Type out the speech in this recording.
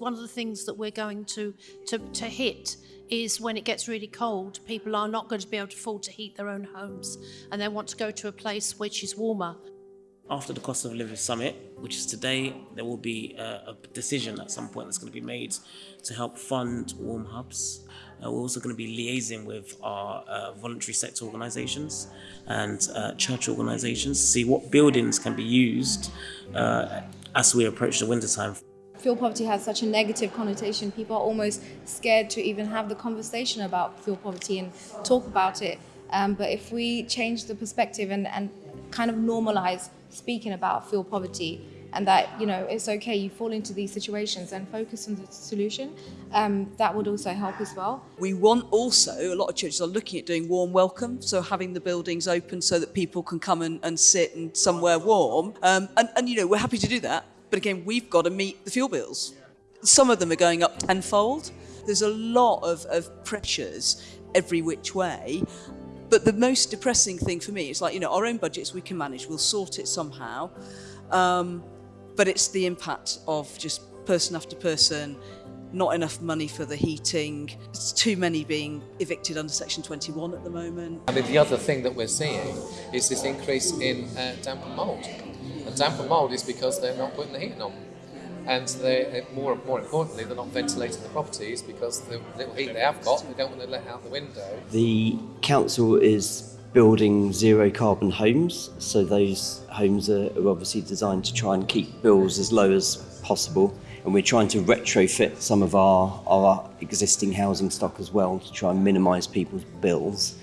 one of the things that we're going to, to, to hit is when it gets really cold, people are not going to be able to afford to heat their own homes and they want to go to a place which is warmer. After the Cost of Living Summit, which is today, there will be a, a decision at some point that's going to be made to help fund warm hubs. Uh, we're also going to be liaising with our uh, voluntary sector organisations and uh, church organisations to see what buildings can be used uh, as we approach the winter time. Fuel poverty has such a negative connotation. People are almost scared to even have the conversation about fuel poverty and talk about it. Um, but if we change the perspective and, and kind of normalize speaking about fuel poverty and that you know it's okay you fall into these situations and focus on the solution um, that would also help as well we want also a lot of churches are looking at doing warm welcome so having the buildings open so that people can come and, and sit and somewhere warm um, and, and you know we're happy to do that but again we've got to meet the fuel bills some of them are going up tenfold there's a lot of, of pressures every which way but the most depressing thing for me is like, you know, our own budgets we can manage, we'll sort it somehow. Um, but it's the impact of just person after person, not enough money for the heating, it's too many being evicted under Section 21 at the moment. I mean, the other thing that we're seeing is this increase in uh, damp and mould. And damp and mould is because they're not putting the heating on and they more more importantly they're not ventilating the properties because the little heat they have got they don't want to let out the window. The council is building zero carbon homes so those homes are, are obviously designed to try and keep bills as low as possible and we're trying to retrofit some of our, our existing housing stock as well to try and minimise people's bills.